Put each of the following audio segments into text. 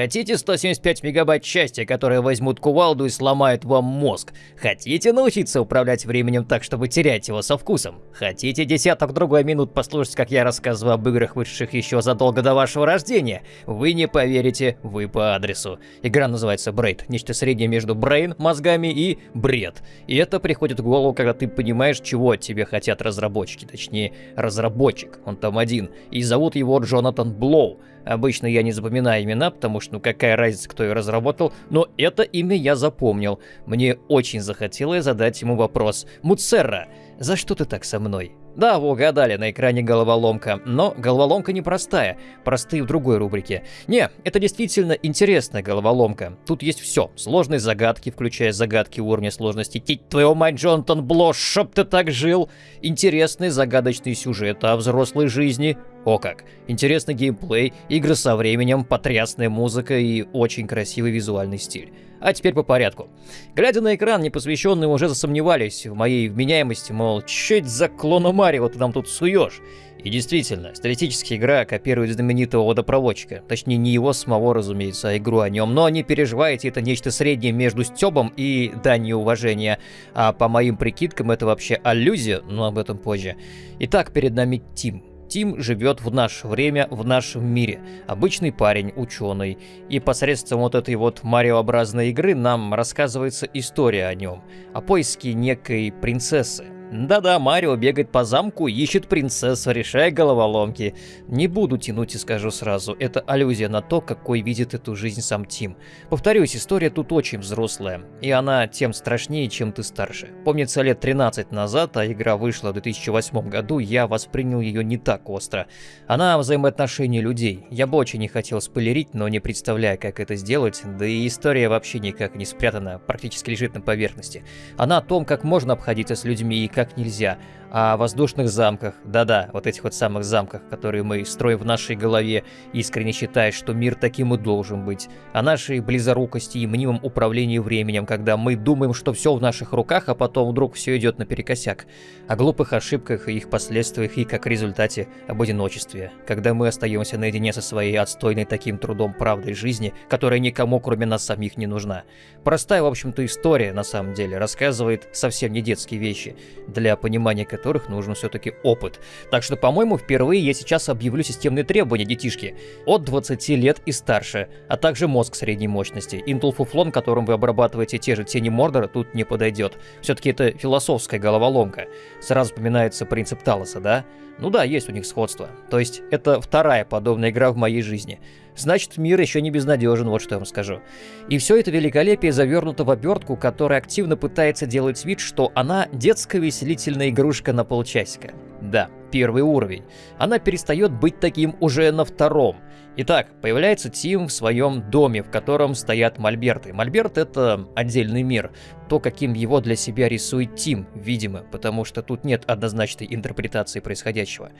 Хотите 175 мегабайт счастья, которые возьмут кувалду и сломают вам мозг? Хотите научиться управлять временем так, чтобы терять его со вкусом? Хотите десяток другой минут послушать, как я рассказываю об играх, вышедших еще задолго до вашего рождения? Вы не поверите, вы по адресу. Игра называется Брейд, нечто среднее между брейн, мозгами и бред. И это приходит в голову, когда ты понимаешь, чего от тебя хотят разработчики, точнее, разработчик, он там один, и зовут его Джонатан Блоу. Обычно я не запоминаю имена, потому что ну какая разница, кто ее разработал, но это имя я запомнил. Мне очень захотелось задать ему вопрос. Муцерра, за что ты так со мной? Да, вы угадали, на экране головоломка, но головоломка непростая, простые в другой рубрике. Не, это действительно интересная головоломка. Тут есть все, сложные загадки, включая загадки уровня сложности Тить твою мать, Джонатан Блош, чтоб ты так жил. Интересный загадочный сюжет о взрослой жизни, о как! Интересный геймплей, игры со временем, потрясная музыка и очень красивый визуальный стиль. А теперь по порядку. Глядя на экран, непосвященные уже засомневались в моей вменяемости, мол, это за клона Марио ты нам тут суешь? И действительно, стилистически игра копирует знаменитого водопроводчика. Точнее, не его самого, разумеется, а игру о нем. Но не переживайте, это нечто среднее между Стёбом и данью уважения. А по моим прикидкам, это вообще аллюзия, но об этом позже. Итак, перед нами Тим. Тим живет в наше время, в нашем мире. Обычный парень, ученый. И посредством вот этой вот мариообразной игры нам рассказывается история о нем. О поиске некой принцессы. Да-да, Марио бегает по замку, ищет принцессу, решая головоломки. Не буду тянуть и скажу сразу, это аллюзия на то, какой видит эту жизнь сам Тим. Повторюсь, история тут очень взрослая, и она тем страшнее, чем ты старше. Помнится, лет 13 назад, а игра вышла в 2008 году, я воспринял ее не так остро. Она о взаимоотношении людей. Я бы очень не хотел спойлерить, но не представляю, как это сделать, да и история вообще никак не спрятана, практически лежит на поверхности. Она о том, как можно обходиться с людьми и как как нельзя о воздушных замках, да-да, вот этих вот самых замках, которые мы строим в нашей голове, искренне считая, что мир таким и должен быть, о нашей близорукости и мнимом управлении временем, когда мы думаем, что все в наших руках, а потом вдруг все идет наперекосяк, о глупых ошибках и их последствиях и, как результате, об одиночестве, когда мы остаемся наедине со своей отстойной таким трудом правдой жизни, которая никому, кроме нас самих, не нужна. Простая, в общем-то, история, на самом деле, рассказывает совсем не детские вещи, для понимания которых нужен все-таки опыт. Так что, по-моему, впервые я сейчас объявлю системные требования детишки. От 20 лет и старше, а также мозг средней мощности. Fuflon, которым вы обрабатываете те же тени Мордора, тут не подойдет. Все-таки это философская головоломка. Сразу вспоминается принцип Талоса, да? Ну да, есть у них сходство. То есть это вторая подобная игра в моей жизни. Значит, мир еще не безнадежен, вот что я вам скажу. И все это великолепие завернуто в обертку, которая активно пытается делать вид, что она детская веселительная игрушка на полчасика. Да, первый уровень. Она перестает быть таким уже на втором. Итак, появляется Тим в своем доме, в котором стоят мольберты. Мольберт — это отдельный мир то, каким его для себя рисует Тим, видимо, потому что тут нет однозначной интерпретации происходящего.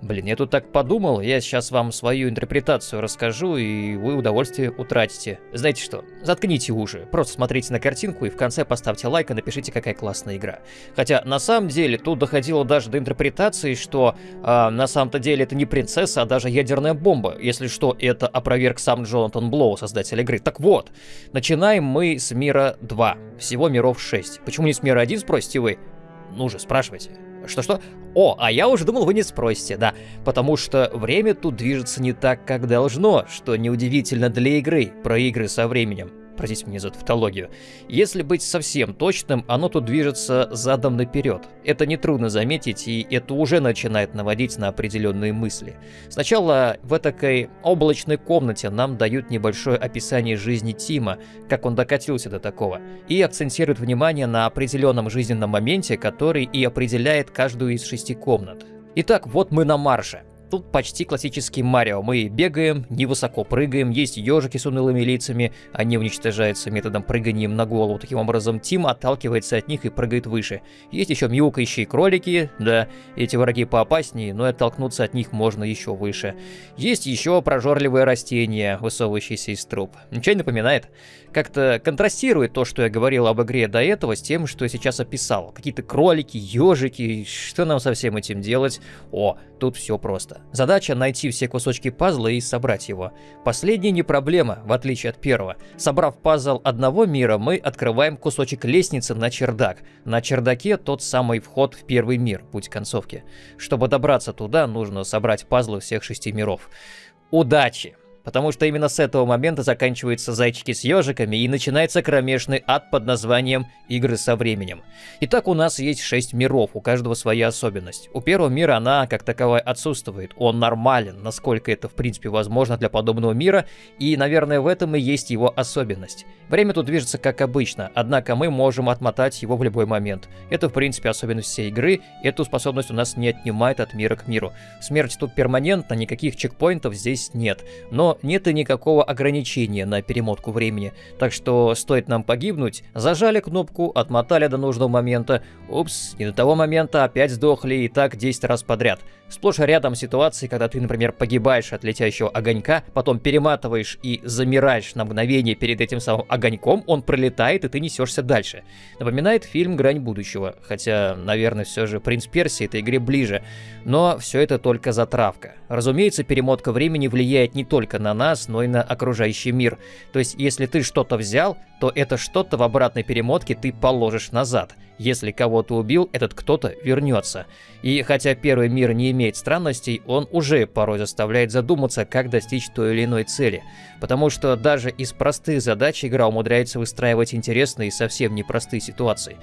Блин, я тут так подумал, я сейчас вам свою интерпретацию расскажу, и вы удовольствие утратите. Знаете что, заткните уши, просто смотрите на картинку и в конце поставьте лайк и напишите, какая классная игра. Хотя, на самом деле, тут доходило даже до интерпретации, что э, на самом-то деле это не принцесса, а даже ядерная бомба. Если что, это опроверг сам Джонатан Блоу, создатель игры. Так вот, начинаем мы с мира 2. Всего миров 6. Почему не с мира 1, спросите вы? Ну же, спрашивайте. Что-что? О, а я уже думал, вы не спросите, да. Потому что время тут движется не так, как должно, что неудивительно для игры, про игры со временем. Простите мне за тавтологию. Если быть совсем точным, оно тут движется задом наперед. Это нетрудно заметить, и это уже начинает наводить на определенные мысли. Сначала в этой облачной комнате нам дают небольшое описание жизни Тима, как он докатился до такого, и акцентируют внимание на определенном жизненном моменте, который и определяет каждую из шести комнат. Итак, вот мы на марше. Тут почти классический Марио. Мы бегаем, невысоко прыгаем, есть ежики с унылыми лицами, они уничтожаются методом прыганием на голову. Таким образом, Тим отталкивается от них и прыгает выше. Есть еще мяукающие кролики, да, эти враги поопаснее, но оттолкнуться от них можно еще выше. Есть еще прожорливые растения, высовывающиеся из труб. Ничего не напоминает? Как-то контрастирует то, что я говорил об игре до этого, с тем, что я сейчас описал. Какие-то кролики, ежики, что нам со всем этим делать? О, тут все просто. Задача найти все кусочки пазла и собрать его. Последний не проблема, в отличие от первого. Собрав пазл одного мира, мы открываем кусочек лестницы на чердак. На чердаке тот самый вход в первый мир, путь концовки. Чтобы добраться туда, нужно собрать пазлы всех шести миров. Удачи! Потому что именно с этого момента заканчиваются зайчики с ежиками и начинается кромешный ад под названием «Игры со временем». Итак, у нас есть 6 миров, у каждого своя особенность. У первого мира она как таковая отсутствует, он нормален, насколько это в принципе возможно для подобного мира, и, наверное, в этом и есть его особенность. Время тут движется как обычно, однако мы можем отмотать его в любой момент. Это в принципе особенность всей игры, эту способность у нас не отнимает от мира к миру. Смерть тут перманентна, никаких чекпоинтов здесь нет, но нет и никакого ограничения на перемотку времени, так что стоит нам погибнуть, зажали кнопку, отмотали до нужного момента, упс, не до того момента опять сдохли и так 10 раз подряд. Сплошь рядом ситуации, когда ты, например, погибаешь от летящего огонька, потом перематываешь и замираешь на мгновение перед этим самым огоньком, он пролетает и ты несешься дальше. Напоминает фильм «Грань будущего», хотя, наверное, все же «Принц Персии» этой игре ближе, но все это только затравка. Разумеется, перемотка времени влияет не только нас, но и на окружающий мир. То есть, если ты что-то взял, то это что-то в обратной перемотке ты положишь назад. Если кого-то убил, этот кто-то вернется. И хотя первый мир не имеет странностей, он уже порой заставляет задуматься, как достичь той или иной цели. Потому что даже из простых задач игра умудряется выстраивать интересные и совсем непростые ситуации.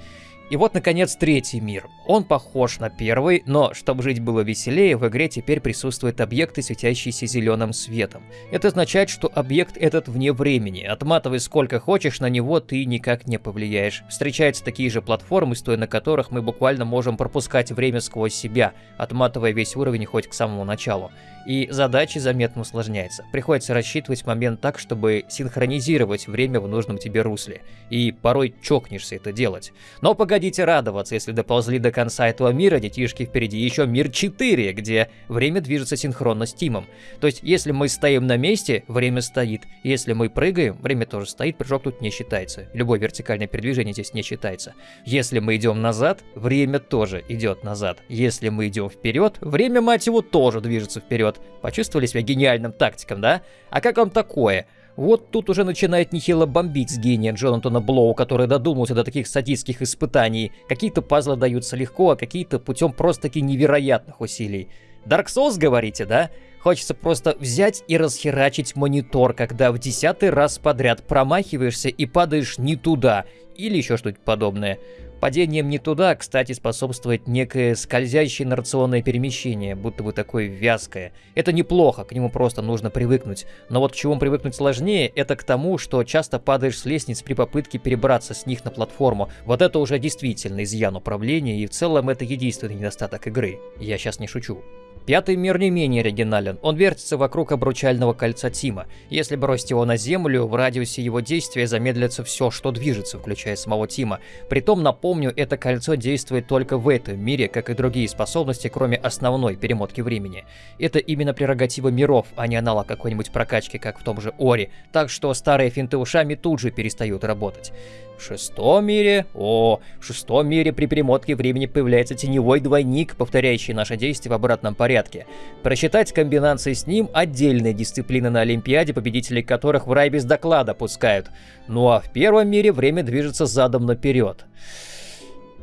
И вот, наконец, третий мир. Он похож на первый, но, чтобы жить было веселее, в игре теперь присутствуют объекты, светящиеся зеленым светом. Это означает, что объект этот вне времени. Отматывай сколько хочешь, на него ты никак не повлияешь. Встречаются такие же платформы, стоя на которых мы буквально можем пропускать время сквозь себя, отматывая весь уровень хоть к самому началу и задача заметно усложняется. Приходится рассчитывать момент так, чтобы синхронизировать время в нужном тебе русле. И порой чокнешься это делать. Но погодите радоваться, если доползли до конца этого мира, детишки впереди еще мир 4, где время движется синхронно с Тимом. То есть, если мы стоим на месте, время стоит. Если мы прыгаем, время тоже стоит, прыжок тут не считается. Любое вертикальное передвижение здесь не считается. Если мы идем назад, время тоже идет назад. Если мы идем вперед, время, мать его, тоже движется вперед. Почувствовали себя гениальным тактиком, да? А как вам такое? Вот тут уже начинает нехило бомбить с гения Джонатана Блоу, который додумался до таких садистских испытаний. Какие-то пазлы даются легко, а какие-то путем просто-таки невероятных усилий. Dark Souls, говорите, да? Хочется просто взять и расхерачить монитор, когда в десятый раз подряд промахиваешься и падаешь не туда, или еще что-нибудь подобное. Падением не туда, кстати, способствует некое скользящее инерционное перемещение, будто бы такое вязкое. Это неплохо, к нему просто нужно привыкнуть. Но вот к чему привыкнуть сложнее, это к тому, что часто падаешь с лестниц при попытке перебраться с них на платформу. Вот это уже действительно изъян управления, и в целом это единственный недостаток игры. Я сейчас не шучу. Пятый мир не менее оригинален. Он вертится вокруг обручального кольца Тима. Если бросить его на землю, в радиусе его действия замедлится все, что движется, включая самого Тима. Притом, напомню, это кольцо действует только в этом мире, как и другие способности, кроме основной перемотки времени. Это именно прерогатива миров, а не аналог какой-нибудь прокачки, как в том же Ори. Так что старые финты ушами тут же перестают работать. В шестом мире... О, в шестом мире при перемотке времени появляется теневой двойник, повторяющий наши действия в обратном порядке. Просчитать комбинации с ним – отдельная дисциплина на Олимпиаде, победителей которых в рай без доклада пускают. Ну а в первом мире время движется задом наперед.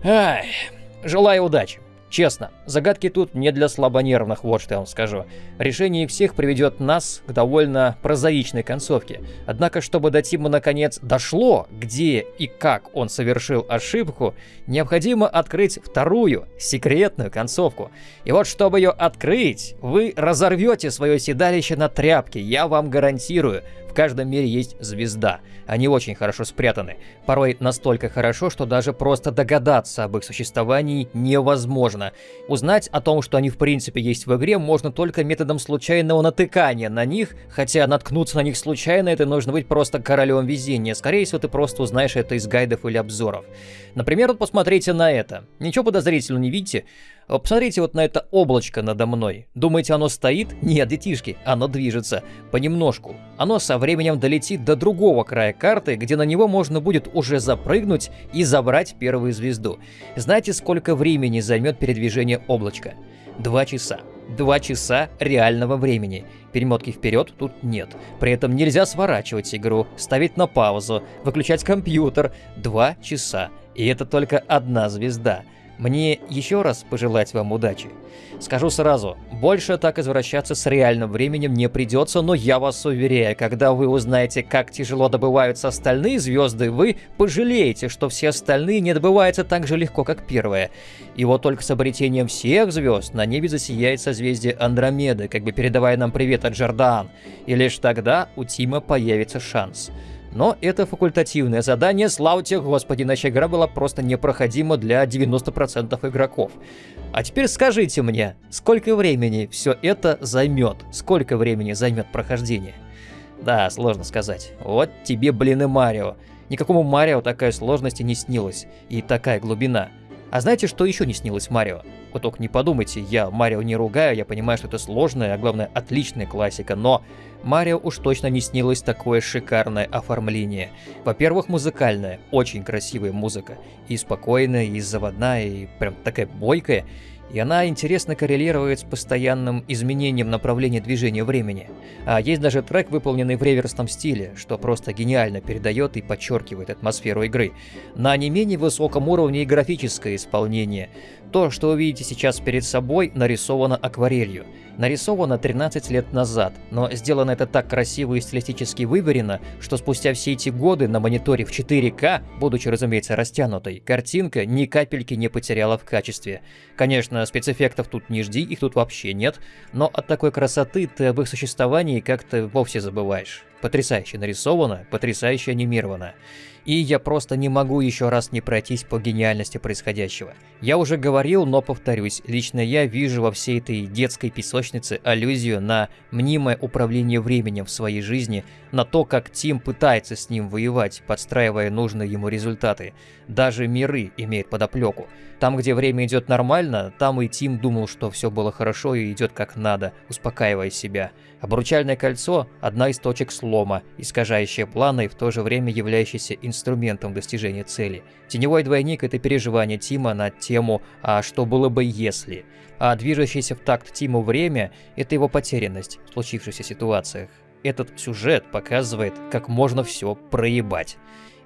Ай, желаю удачи. Честно, загадки тут не для слабонервных, вот что я вам скажу. Решение всех приведет нас к довольно прозаичной концовке. Однако, чтобы до Тима наконец дошло, где и как он совершил ошибку, необходимо открыть вторую, секретную концовку. И вот, чтобы ее открыть, вы разорвете свое седалище на тряпке, я вам гарантирую. Каждом мире есть звезда. Они очень хорошо спрятаны. Порой настолько хорошо, что даже просто догадаться об их существовании невозможно. Узнать о том, что они в принципе есть в игре, можно только методом случайного натыкания на них, хотя наткнуться на них случайно это нужно быть просто королем везения. Скорее всего, ты просто узнаешь это из гайдов или обзоров. Например, вот посмотрите на это. Ничего подозрительного не видите? Посмотрите вот на это облачко надо мной. Думаете, оно стоит? Нет, детишки, оно движется. Понемножку. Оно со временем долетит до другого края карты, где на него можно будет уже запрыгнуть и забрать первую звезду. Знаете, сколько времени займет передвижение облачка? Два часа. 2 часа реального времени. Перемотки вперед тут нет. При этом нельзя сворачивать игру, ставить на паузу, выключать компьютер. 2 часа. И это только одна звезда. Мне еще раз пожелать вам удачи. Скажу сразу, больше так извращаться с реальным временем не придется, но я вас уверяю, когда вы узнаете, как тяжело добываются остальные звезды, вы пожалеете, что все остальные не добываются так же легко, как первая. И вот только с обретением всех звезд на небе засияет созвездие Андромеды, как бы передавая нам привет от Джордан. И лишь тогда у Тима появится шанс. Но это факультативное задание, слава тебе господи, иначе игра была просто непроходима для 90% игроков. А теперь скажите мне, сколько времени все это займет? Сколько времени займет прохождение? Да, сложно сказать. Вот тебе, блин, и Марио. Никакому Марио такая сложность и не снилась, и такая глубина. А знаете, что еще не снилось Марио? Вы только не подумайте, я Марио не ругаю, я понимаю, что это сложная, а главное отличная классика, но Марио уж точно не снилось такое шикарное оформление. Во-первых, музыкальное, очень красивая музыка, и спокойная, и заводная, и прям такая бойкая, и она интересно коррелирует с постоянным изменением направления движения времени. А есть даже трек, выполненный в реверсном стиле, что просто гениально передает и подчеркивает атмосферу игры. На не менее высоком уровне и графическое исполнение. То, что вы видите сейчас перед собой, нарисовано акварелью нарисовано 13 лет назад, но сделано это так красиво и стилистически выверено, что спустя все эти годы на мониторе в 4К, будучи, разумеется, растянутой, картинка ни капельки не потеряла в качестве. Конечно, спецэффектов тут не жди, их тут вообще нет, но от такой красоты ты об их существовании как-то вовсе забываешь. Потрясающе нарисовано, потрясающе анимировано. И я просто не могу еще раз не пройтись по гениальности происходящего. Я уже говорил, но повторюсь, лично я вижу во всей этой детской песочнице аллюзию на мнимое управление временем в своей жизни, на то, как Тим пытается с ним воевать, подстраивая нужные ему результаты. Даже миры имеют подоплеку. Там, где время идет нормально, там и Тим думал, что все было хорошо и идет как надо, успокаивая себя. Обручальное кольцо – одна из точек слома, искажающая планы и в то же время являющаяся инструментом достижения цели. Теневой двойник – это переживание Тима на тему «А что было бы если?», а движущееся в такт Тиму время – это его потерянность в случившихся ситуациях. Этот сюжет показывает, как можно все проебать.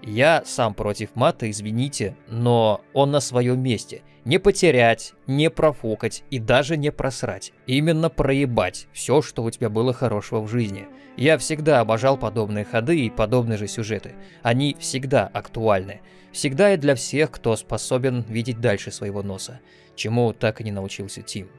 Я сам против мата, извините, но он на своем месте. Не потерять, не профукать и даже не просрать. Именно проебать все, что у тебя было хорошего в жизни. Я всегда обожал подобные ходы и подобные же сюжеты. Они всегда актуальны. Всегда и для всех, кто способен видеть дальше своего носа. Чему так и не научился Тим.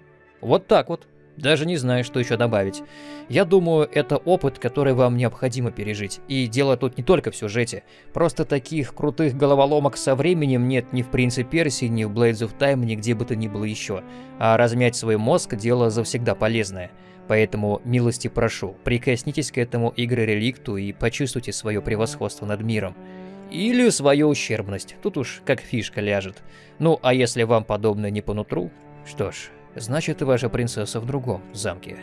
Вот так вот. Даже не знаю, что еще добавить. Я думаю, это опыт, который вам необходимо пережить. И дело тут не только в сюжете. Просто таких крутых головоломок со временем нет ни в Принце Персии, ни в Blades of Time, ни где бы то ни было еще. А размять свой мозг – дело завсегда полезное. Поэтому милости прошу, прикоснитесь к этому игры-реликту и почувствуйте свое превосходство над миром. Или свою ущербность, тут уж как фишка ляжет. Ну, а если вам подобное не по нутру, что ж, Значит, ваша принцесса в другом замке.